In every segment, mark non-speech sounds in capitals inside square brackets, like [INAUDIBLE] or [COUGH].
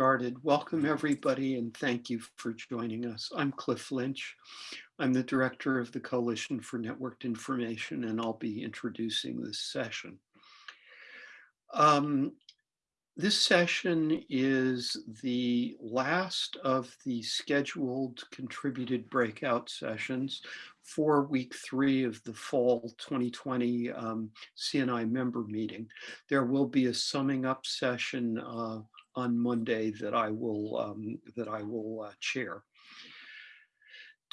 started? Welcome everybody and thank you for joining us. I'm Cliff Lynch. I'm the director of the Coalition for Networked Information and I'll be introducing this session. Um, this session is the last of the scheduled contributed breakout sessions for week three of the fall 2020 um, CNI member meeting. There will be a summing up session uh, on Monday that I will um, that I will uh, chair.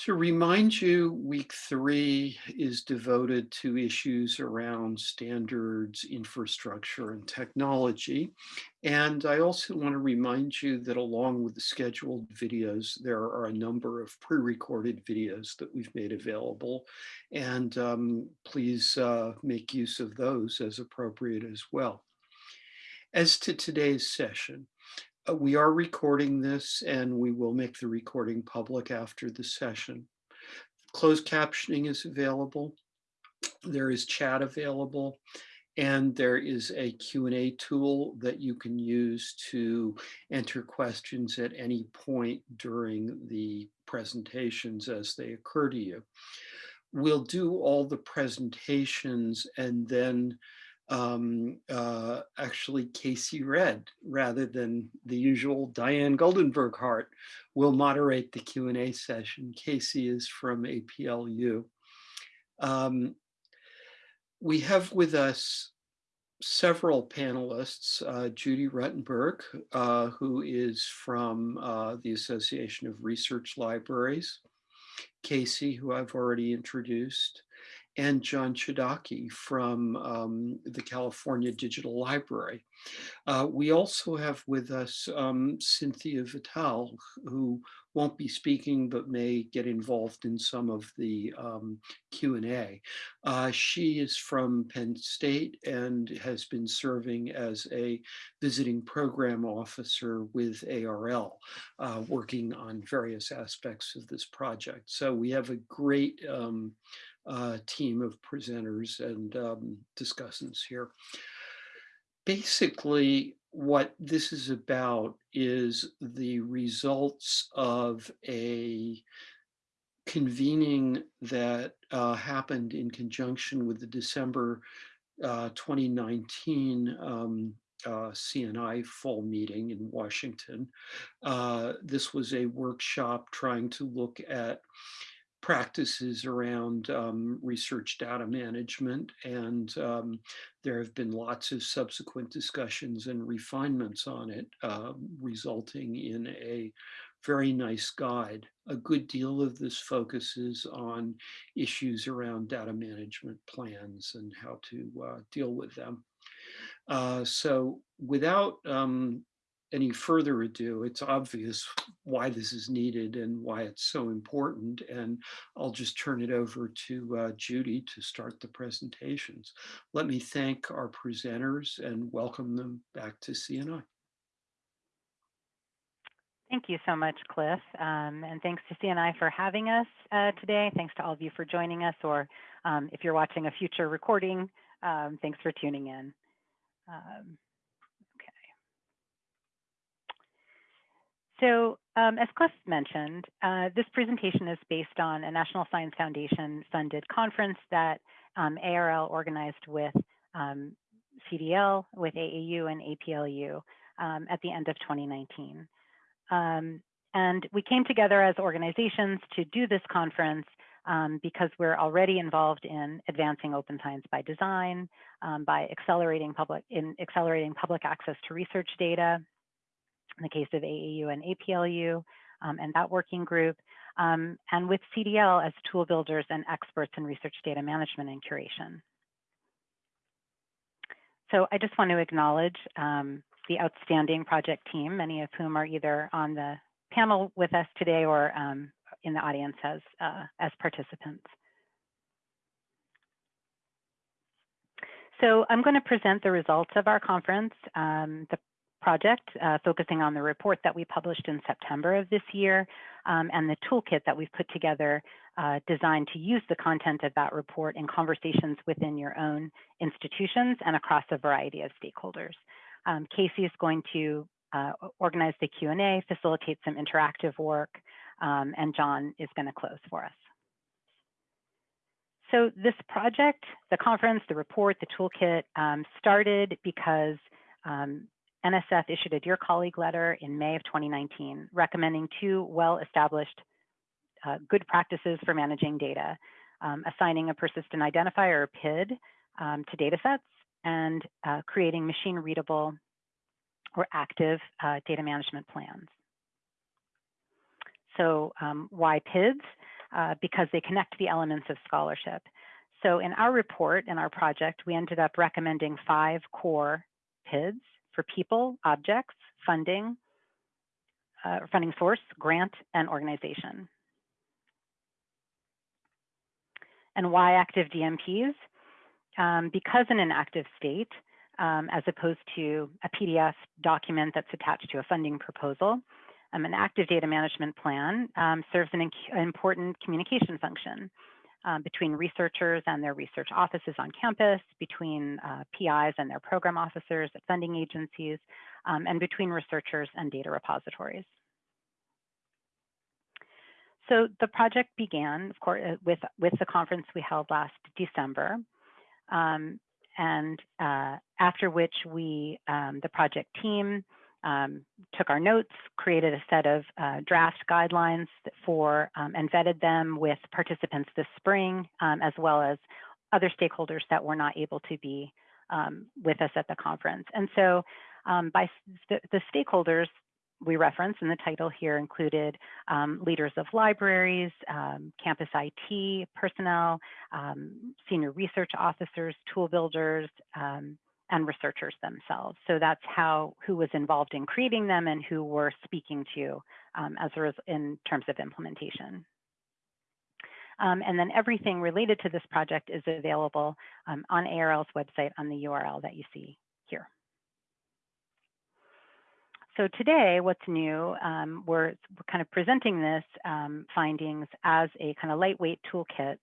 To remind you, week three is devoted to issues around standards, infrastructure, and technology. And I also want to remind you that along with the scheduled videos, there are a number of pre-recorded videos that we've made available. And um, please uh, make use of those as appropriate as well. As to today's session, uh, we are recording this and we will make the recording public after the session. Closed captioning is available. There is chat available and there is a Q&A tool that you can use to enter questions at any point during the presentations as they occur to you. We'll do all the presentations and then um, uh, actually Kacy Redd, rather than the usual Diane Goldenberg Hart, will moderate the Q&A session. Casey is from APLU. Um, we have with us several panelists, uh, Judy Ruttenberg, uh, who is from uh, the Association of Research Libraries, Casey, who I've already introduced, and John Chodacki from um, the California Digital Library. Uh, we also have with us um, Cynthia Vitale, who won't be speaking but may get involved in some of the um, Q&A. Uh, she is from Penn State and has been serving as a visiting program officer with ARL, uh, working on various aspects of this project. So we have a great um, uh, team of presenters and um, discussants here. Basically, what this is about is the results of a convening that uh, happened in conjunction with the December uh, 2019 um, uh, CNI fall meeting in Washington. Uh, this was a workshop trying to look at practices around um, research data management. And um, there have been lots of subsequent discussions and refinements on it, uh, resulting in a very nice guide. A good deal of this focuses on issues around data management plans and how to uh, deal with them. Uh, so without um, any further ado, it's obvious why this is needed and why it's so important. And I'll just turn it over to uh, Judy to start the presentations. Let me thank our presenters and welcome them back to CNI. Thank you so much, Cliff. Um, and thanks to CNI for having us uh, today. Thanks to all of you for joining us, or um, if you're watching a future recording, um, thanks for tuning in. Um, So um, as Cliff mentioned, uh, this presentation is based on a National Science Foundation funded conference that um, ARL organized with um, CDL, with AAU and APLU um, at the end of 2019. Um, and we came together as organizations to do this conference um, because we're already involved in advancing open science by design, by accelerating public in accelerating public access to research data, in the case of AAU and APLU um, and that working group, um, and with CDL as tool builders and experts in research data management and curation. So I just want to acknowledge um, the outstanding project team, many of whom are either on the panel with us today or um, in the audience as, uh, as participants. So I'm going to present the results of our conference. Um, the project, uh, focusing on the report that we published in September of this year um, and the toolkit that we've put together uh, designed to use the content of that report in conversations within your own institutions and across a variety of stakeholders. Um, Casey is going to uh, organize the Q&A, facilitate some interactive work, um, and John is going to close for us. So this project, the conference, the report, the toolkit um, started because um, NSF issued a Dear Colleague letter in May of 2019 recommending two well-established uh, good practices for managing data, um, assigning a persistent identifier or PID um, to data sets and uh, creating machine readable or active uh, data management plans. So um, why PIDs? Uh, because they connect the elements of scholarship. So in our report, in our project, we ended up recommending five core PIDs for people, objects, funding, uh, funding source, grant, and organization. And why active DMPs? Um, because in an active state, um, as opposed to a PDF document that's attached to a funding proposal, um, an active data management plan um, serves an important communication function um, between researchers and their research offices on campus, between uh, PIs and their program officers at funding agencies, um, and between researchers and data repositories. So the project began, of course, uh, with, with the conference we held last December. Um, and uh, after which we, um, the project team, um, took our notes, created a set of uh, draft guidelines for um, and vetted them with participants this spring, um, as well as other stakeholders that were not able to be um, with us at the conference. And so um, by the, the, stakeholders we reference in the title here included um, leaders of libraries, campus IT personnel, senior research officers, tool builders, and researchers themselves. So that's how who was involved in creating them and who we're speaking to um, as a in terms of implementation. Um, and then everything related to this project is available um, on ARL's website on the URL that you see here. So today, what's new, um, we're, we're, kind of presenting this um, findings as a kind of lightweight toolkit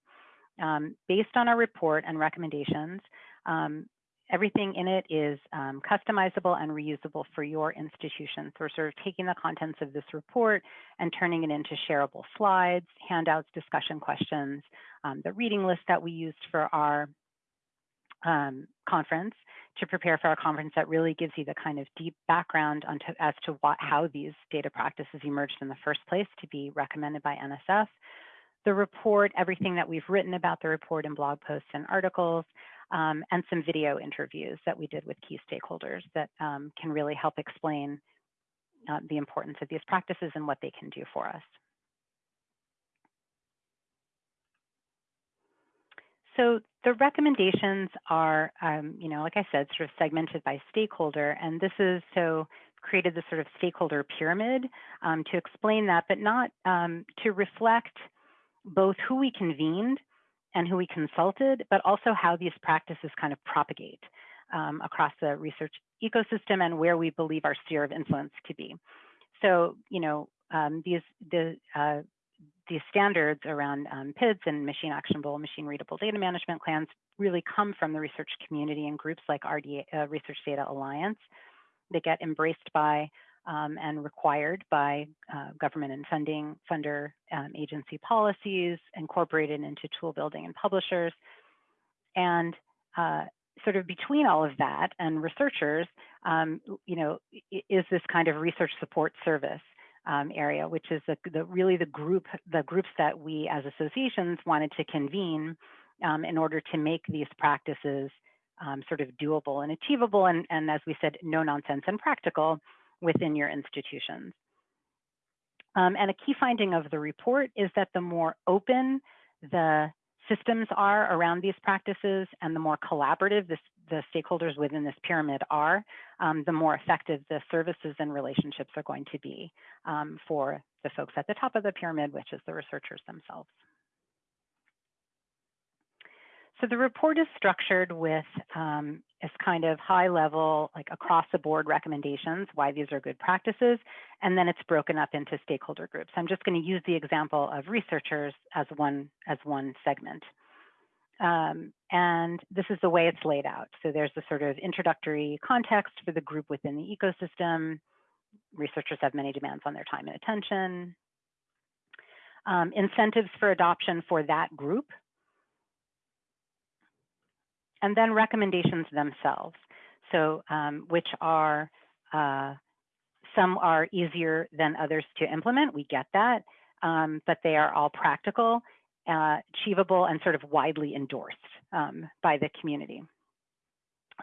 um, based on our report and recommendations um, everything in it is um, customizable and reusable for your institution. So we're sort of taking the contents of this report and turning it into shareable slides, handouts, discussion questions, um, the reading list that we used for our um, conference to prepare for our conference that really gives you the kind of deep background onto, as to what, how these data practices emerged in the first place to be recommended by NSF. The report, everything that we've written about the report in blog posts and articles, um, and some video interviews that we did with key stakeholders that um, can really help explain uh, the importance of these practices and what they can do for us. So the recommendations are, um, you know, like I said, sort of segmented by stakeholder, and this is so created this sort of stakeholder pyramid um, to explain that, but not um, to reflect both who we convened and who we consulted, but also how these practices kind of propagate um, across the research ecosystem and where we believe our sphere of influence to be. So, you know, um, these the uh, these standards around um, PIDs and machine actionable, machine readable data management plans really come from the research community and groups like RDA, uh, Research Data Alliance. They get embraced by um, and required by uh, government and funding funder um, agency policies, incorporated into tool building and publishers. And uh, sort of between all of that and researchers, um, you know, is this kind of research support service um, area, which is the, the, really the group, the groups that we as associations wanted to convene um, in order to make these practices um, sort of doable and achievable, and, and as we said, no nonsense and practical within your institutions. Um, and a key finding of the report is that the more open the systems are around these practices and the more collaborative this, the stakeholders within this pyramid are, um, the more effective the services and relationships are going to be um, for the folks at the top of the pyramid, which is the researchers themselves. So the report is structured with um, as kind of high level, like across the board recommendations, why these are good practices, and then it's broken up into stakeholder groups. I'm just going to use the example of researchers as one, as one segment. Um, and this is the way it's laid out. So there's a sort of introductory context for the group within the ecosystem, researchers have many demands on their time and attention. Um, incentives for adoption for that group. And then recommendations themselves. So um, which are, uh, some are easier than others to implement, we get that, um, but they are all practical, uh, achievable, and sort of widely endorsed um, by the community.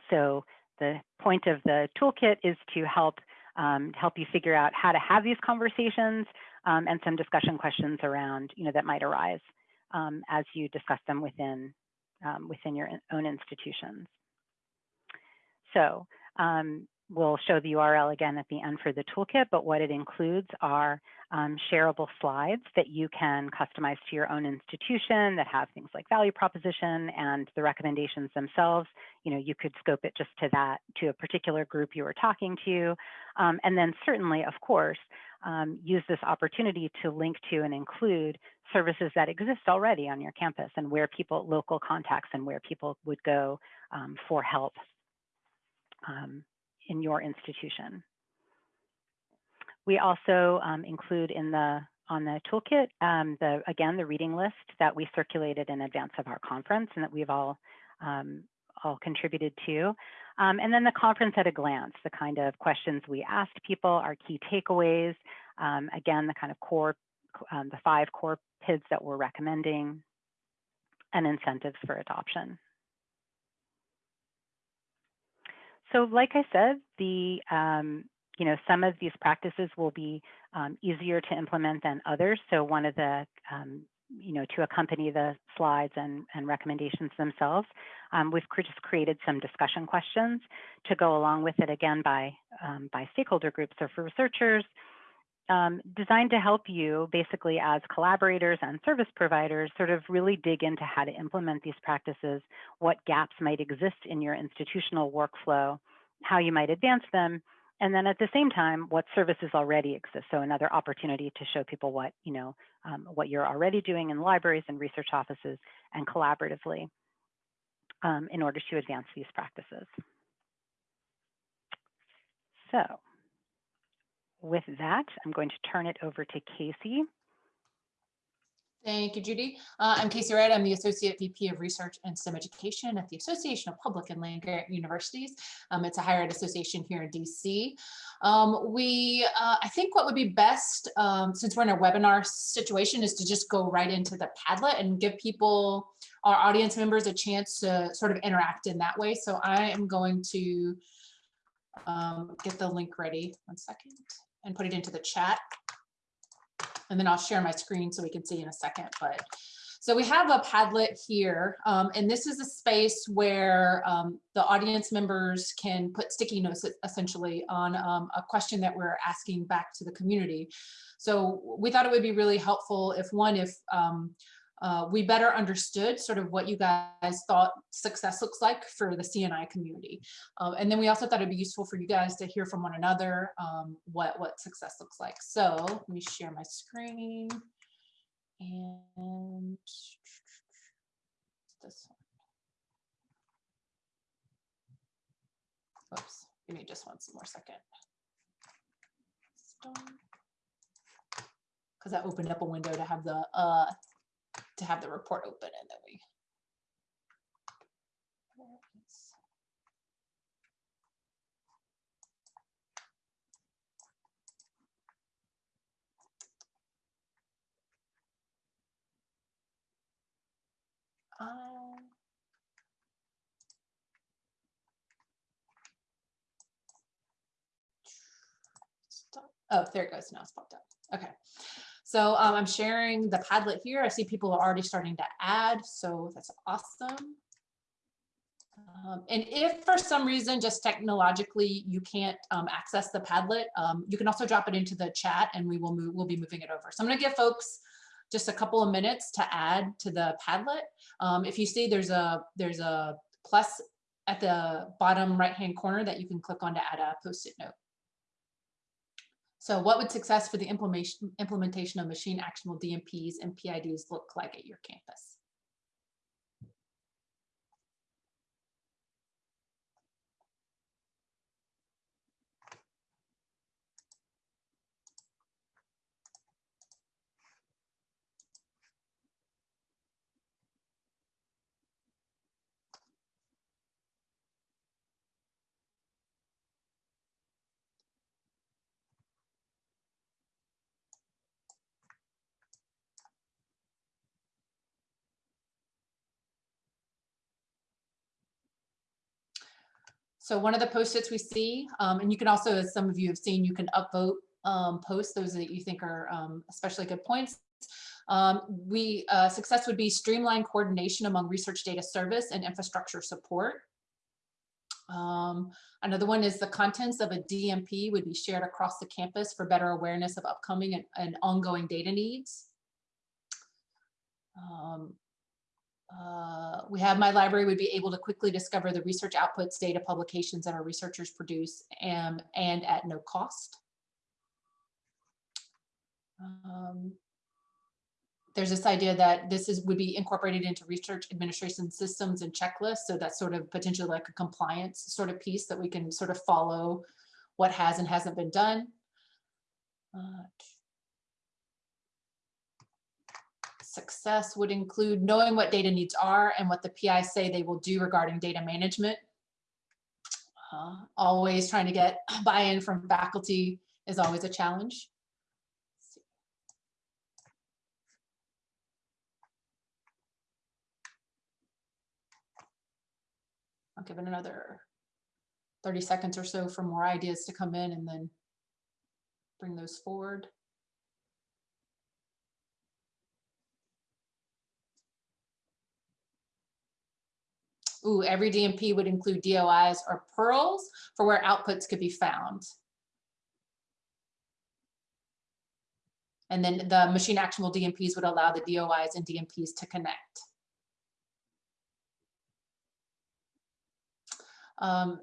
So the point of the toolkit is to help um, help you figure out how to have these conversations um, and some discussion questions around, you know, that might arise um, as you discuss them within um, within your own institutions. So um, we'll show the URL again at the end for the toolkit, but what it includes are um, shareable slides that you can customize to your own institution that have things like value proposition and the recommendations themselves. You know, you could scope it just to that, to a particular group you were talking to. Um, and then certainly, of course, um, use this opportunity to link to and include services that exist already on your campus and where people, local contacts and where people would go um, for help um, in your institution. We also um, include in the on the toolkit, um, the again, the reading list that we circulated in advance of our conference and that we've all um, all contributed to. Um, and then the conference at a glance, the kind of questions we asked people, our key takeaways, um, again, the kind of core, um, the five core PIDs that we're recommending, and incentives for adoption. So like I said, the um, you know some of these practices will be um, easier to implement than others. So one of the um, you know to accompany the slides and, and recommendations themselves, um, we've just created some discussion questions to go along with it again by um, by stakeholder groups or for researchers. Um, designed to help you basically as collaborators and service providers sort of really dig into how to implement these practices, what gaps might exist in your institutional workflow, how you might advance them, and then at the same time, what services already exist. So another opportunity to show people what, you know, um, what you're already doing in libraries and research offices and collaboratively um, in order to advance these practices. So with that, I'm going to turn it over to Casey Thank you, Judy. Uh, I'm Kacy Redd. I'm the Associate VP of Research and STEM Education at the Association of Public and Land Grant Universities. Um, it's a higher ed association here in DC. Um, we, uh, I think what would be best, um, since we're in a webinar situation, is to just go right into the Padlet and give people, our audience members, a chance to sort of interact in that way. So I am going to um, get the link ready, one second, and put it into the chat and then I'll share my screen so we can see in a second. But so we have a Padlet here, um, and this is a space where um, the audience members can put sticky notes essentially on um, a question that we're asking back to the community. So we thought it would be really helpful if one, if um, uh, we better understood sort of what you guys thought success looks like for the CNI community. Um, and then we also thought it'd be useful for you guys to hear from one another um, what, what success looks like. So let me share my screen and this one. Oops, give me just one more second. Because I opened up a window to have the uh, to have the report open and then we Um, oh, there it goes. Now it's popped up. Okay. So um, I'm sharing the Padlet here. I see people are already starting to add, so that's awesome. Um, and if for some reason, just technologically, you can't um, access the Padlet, um, you can also drop it into the chat and we will move, we'll be moving it over. So I'm gonna give folks just a couple of minutes to add to the Padlet. Um, if you see there's a, there's a plus at the bottom right-hand corner that you can click on to add a post-it note. So what would success for the implementation, implementation of machine actionable DMPs and PIDs look like at your campus? So one of the post-its we see, um, and you can also, as some of you have seen, you can upvote um, posts, those that you think are um, especially good points. Um, we, uh, success would be streamline coordination among research data service and infrastructure support. Um, another one is the contents of a DMP would be shared across the campus for better awareness of upcoming and, and ongoing data needs. Um, uh, we have my library would be able to quickly discover the research outputs, data publications that our researchers produce and, and at no cost. Um, there's this idea that this is would be incorporated into research administration systems and checklists. So that's sort of potentially like a compliance sort of piece that we can sort of follow what has and hasn't been done. Uh, success would include knowing what data needs are and what the PI say they will do regarding data management. Uh, always trying to get [CLEARS THROAT] buy-in from faculty is always a challenge. I'll give it another 30 seconds or so for more ideas to come in and then bring those forward. Ooh, every DMP would include DOIs or PURLs for where outputs could be found. And then the machine actionable DMPs would allow the DOIs and DMPs to connect. Um,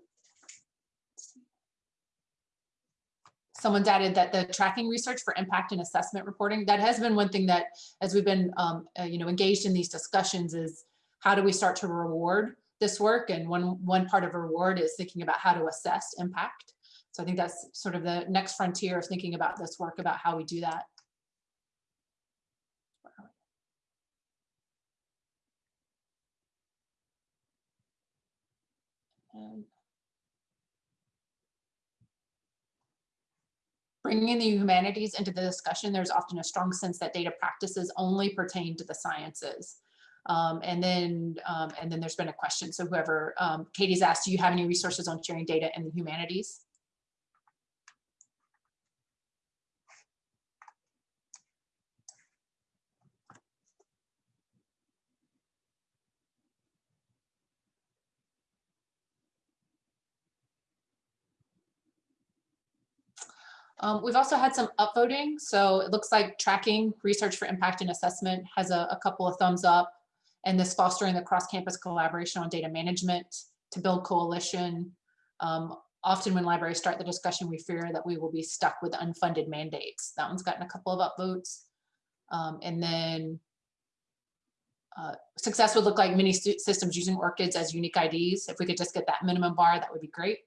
someone's added that the tracking research for impact and assessment reporting, that has been one thing that as we've been um, uh, you know, engaged in these discussions is how do we start to reward this work? And one, one part of reward is thinking about how to assess impact. So I think that's sort of the next frontier of thinking about this work, about how we do that. And bringing the humanities into the discussion, there's often a strong sense that data practices only pertain to the sciences. Um, and then um, and then there's been a question. So whoever, um, Katie's asked, do you have any resources on sharing data in the humanities? Um, we've also had some upvoting. So it looks like tracking research for impact and assessment has a, a couple of thumbs up and this fostering the cross-campus collaboration on data management to build coalition. Um, often when libraries start the discussion, we fear that we will be stuck with unfunded mandates. That one's gotten a couple of upvotes. Um, and then uh, success would look like many systems using ORCIDs as unique IDs. If we could just get that minimum bar, that would be great.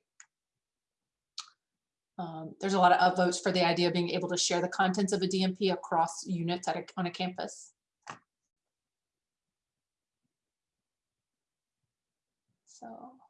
Um, there's a lot of upvotes for the idea of being able to share the contents of a DMP across units a, on a campus. So.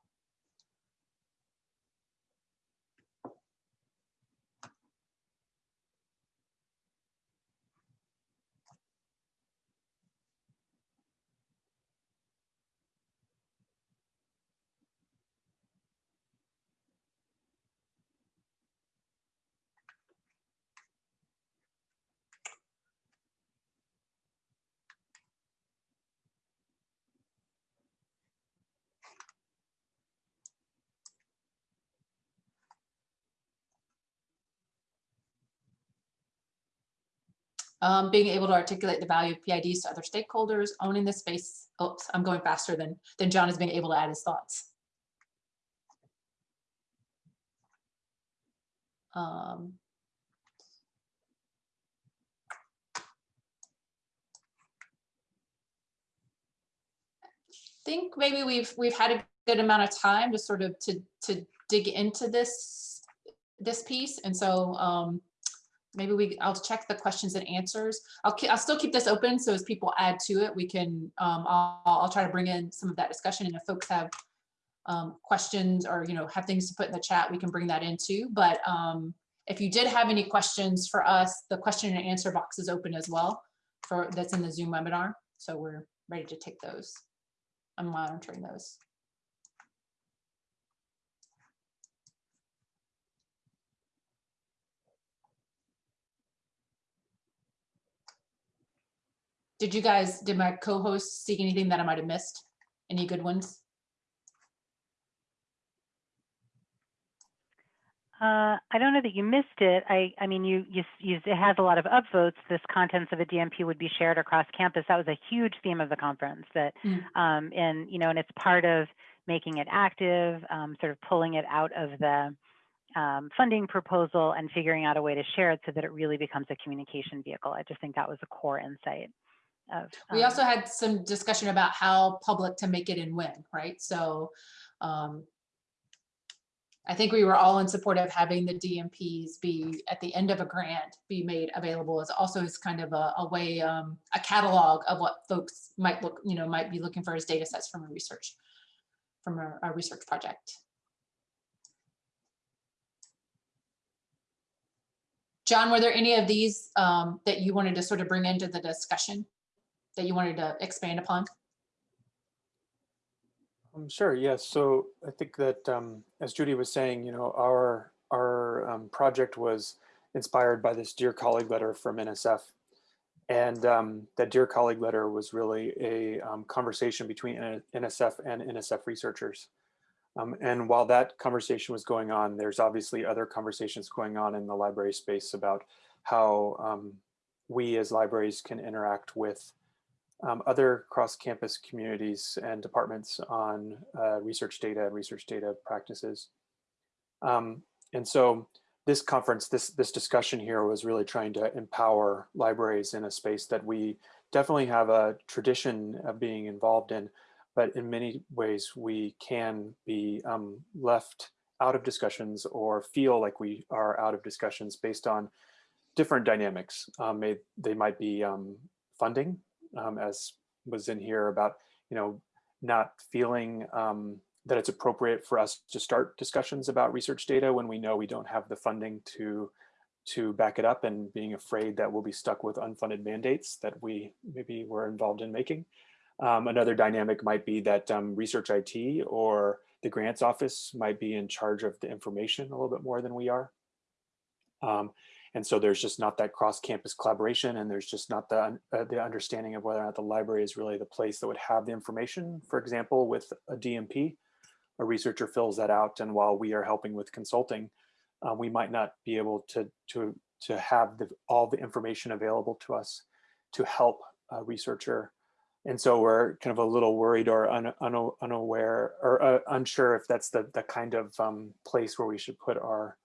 Um, being able to articulate the value of PIDs to other stakeholders, owning the space. Oops, I'm going faster than, than John is being able to add his thoughts. Um, think maybe we've we've had a good amount of time to sort of to to dig into this this piece and so um maybe we I'll check the questions and answers. I'll I'll still keep this open so as people add to it, we can um, I'll, I'll try to bring in some of that discussion. And if folks have um, questions or you know have things to put in the chat, we can bring that into. But um, if you did have any questions for us, the question and answer box is open as well for that's in the Zoom webinar. So we're ready to take those. I'm monitoring those. Did you guys, did my co-hosts see anything that I might have missed? Any good ones? Uh, I don't know that you missed it. I, I mean, you, you, you, it has a lot of upvotes. This contents of a DMP would be shared across campus. That was a huge theme of the conference that, Mm. um, and, you know, and it's part of making it active, um, sort of pulling it out of the, um, funding proposal and figuring out a way to share it so that it really becomes a communication vehicle. I just think that was a core insight of. We um, also had some discussion about how public to make it and when, right? So um, I think we were all in support of having the DMPs be at the end of a grant be made available as also as kind of a, a way, um, a catalog of what folks might look, you know, might be looking for as data sets from a research, from a, a research project. John, were there any of these um, that you wanted to sort of bring into the discussion? That you wanted to expand upon? Um, sure, yes. So I think that, um, as Judy was saying, you know, our our um, project was inspired by this Dear Colleague letter from NSF. And um, that Dear Colleague letter was really a um, conversation between NSF and NSF researchers. Um, and while that conversation was going on, there's obviously other conversations going on in the library space about how we as libraries can interact with um, other cross-campus communities and departments on uh, research data and research data practices. Um, and so this conference, this, this discussion here was really trying to empower libraries in a space that we definitely have a tradition of being involved in, but in many ways we can be um, left out of discussions or feel like we are out of discussions based on different dynamics. Um, may, they might be um, funding, um, as was in here about, you know, not feeling um, that it's appropriate for us to start discussions about research data when we know we don't have the funding to to back it up and being afraid that we'll be stuck with unfunded mandates that we maybe were involved in making. Um, another dynamic might be that um, research IT or the grants office might be in charge of the information a little bit more than we are. Um, and so there's just not that cross-campus collaboration and there's just not the, uh, the understanding of whether or not the library is really the place that would have the information. For example, with a DMP, a researcher fills that out and while we are helping with consulting, uh, we might not be able to, to, to have the, all the information available to us to help a researcher. And so we're kind of a little worried or un, un, unaware or uh, unsure if that's the, the kind of um, place where we should put our,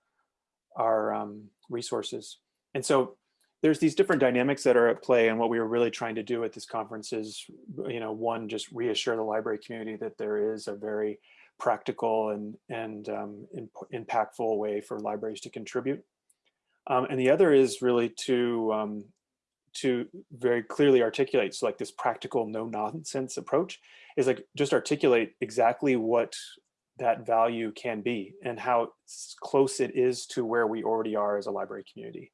our um, resources. And so there's these different dynamics that are at play and what we were really trying to do at this conference is, you know, one, just reassure the library community that there is a very practical and, and um, imp impactful way for libraries to contribute. Um, and the other is really to, um, to very clearly articulate, so like this practical no nonsense approach is like just articulate exactly what that value can be and how close it is to where we already are as a library community.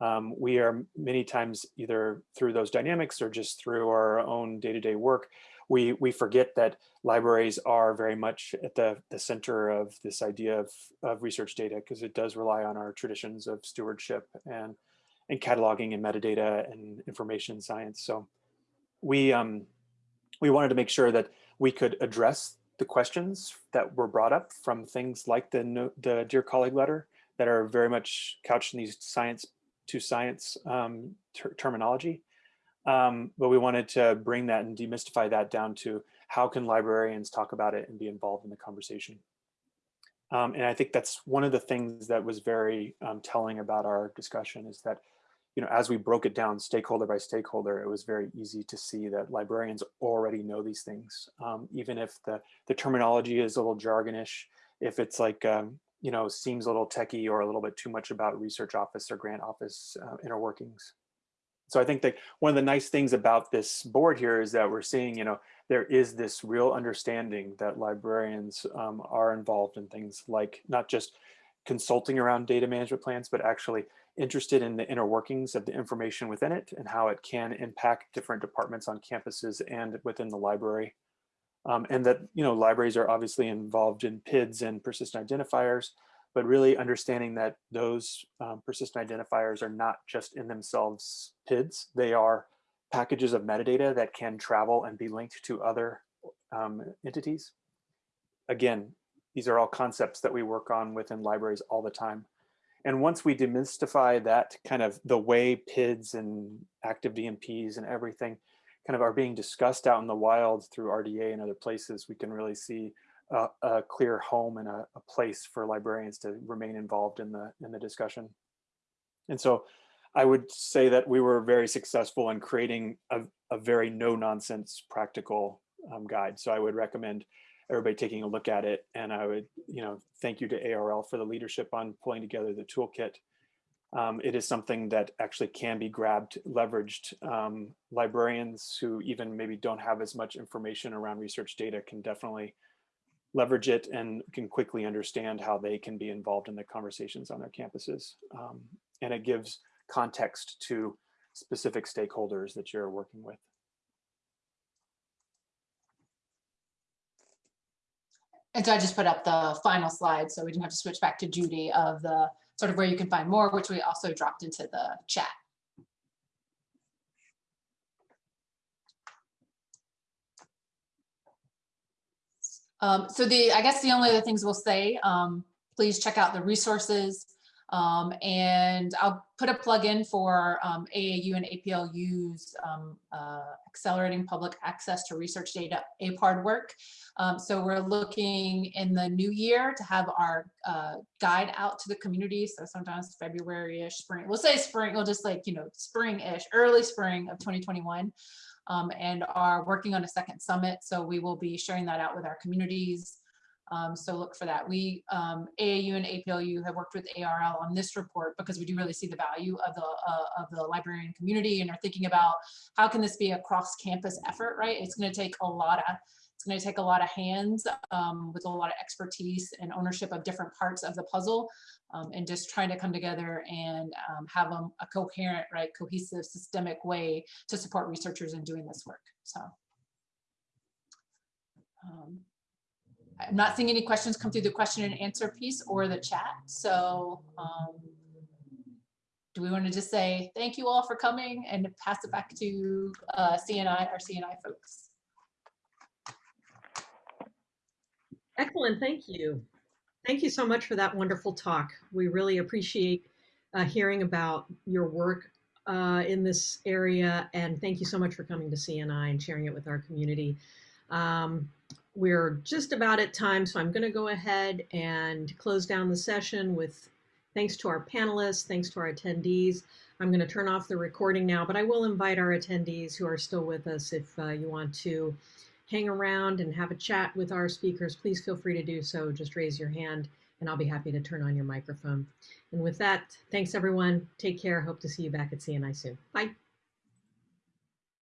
Um, we are many times either through those dynamics or just through our own day-to-day -day work, we, we forget that libraries are very much at the, the center of this idea of, of research data because it does rely on our traditions of stewardship and, and cataloging and metadata and information science. So we, um, we wanted to make sure that we could address the questions that were brought up from things like the, the Dear Colleague letter that are very much couched in these science to science um, ter terminology. Um, but we wanted to bring that and demystify that down to how can librarians talk about it and be involved in the conversation. Um, and I think that's one of the things that was very um, telling about our discussion is that you know, as we broke it down stakeholder by stakeholder, it was very easy to see that librarians already know these things. Um, even if the, the terminology is a little jargonish, if it's like, um, you know, seems a little techie or a little bit too much about research office or grant office uh, inner workings. So I think that one of the nice things about this board here is that we're seeing, you know, there is this real understanding that librarians um, are involved in things like not just consulting around data management plans, but actually interested in the inner workings of the information within it and how it can impact different departments on campuses and within the library. Um, and that, you know, libraries are obviously involved in PIDs and persistent identifiers, but really understanding that those um, persistent identifiers are not just in themselves PIDs, they are packages of metadata that can travel and be linked to other um, entities. Again, these are all concepts that we work on within libraries all the time. And once we demystify that kind of the way PIDs and active DMPs and everything kind of are being discussed out in the wild through RDA and other places, we can really see a, a clear home and a, a, place for librarians to remain involved in the in the discussion. And so I would say that we were very successful in creating a, a very no nonsense practical um, guide. So I would recommend everybody taking a look at it. And I would, you know, thank you to ARL for the leadership on pulling together the toolkit. Um, it is something that actually can be grabbed, leveraged. Um, librarians who even maybe don't have as much information around research data can definitely leverage it and can quickly understand how they can be involved in the conversations on their campuses. Um, and it gives context to specific stakeholders that you're working with. And so I just put up the final slide so we didn't have to switch back to Judy of the sort of where you can find more, which we also dropped into the chat. Um, so the, I guess the only other things we'll say, um, please check out the resources um, and I'll put a plug in for um, AAU and APLU's um, uh, accelerating public access to research data APARD work. Um, so we're looking in the new year to have our uh, guide out to the community. So sometimes February-ish, spring, we'll say spring, we'll just like, you know, spring-ish, early spring of 2021. Um, and are working on a second summit. So we will be sharing that out with our communities. Um, so look for that. We, um, AAU and APLU have worked with ARL on this report because we do really see the value of the, uh, of the librarian community and are thinking about how can this be a cross campus effort, right? It's gonna take a lot of, it's gonna take a lot of hands um, with a lot of expertise and ownership of different parts of the puzzle um, and just trying to come together and um, have a, a coherent, right, cohesive, systemic way to support researchers in doing this work, so. I'm not seeing any questions come through the question and answer piece or the chat. So um, do we want to just say thank you all for coming and pass it back to uh, CNI, our CNI folks? Excellent, thank you. Thank you so much for that wonderful talk. We really appreciate uh, hearing about your work uh, in this area and thank you so much for coming to CNI and sharing it with our community. Um, we're just about at time, so I'm going to go ahead and close down the session with thanks to our panelists, thanks to our attendees. I'm going to turn off the recording now, but I will invite our attendees who are still with us if uh, you want to hang around and have a chat with our speakers, please feel free to do so. Just raise your hand and I'll be happy to turn on your microphone. And with that, thanks everyone. Take care. Hope to see you back at CNI soon. Bye.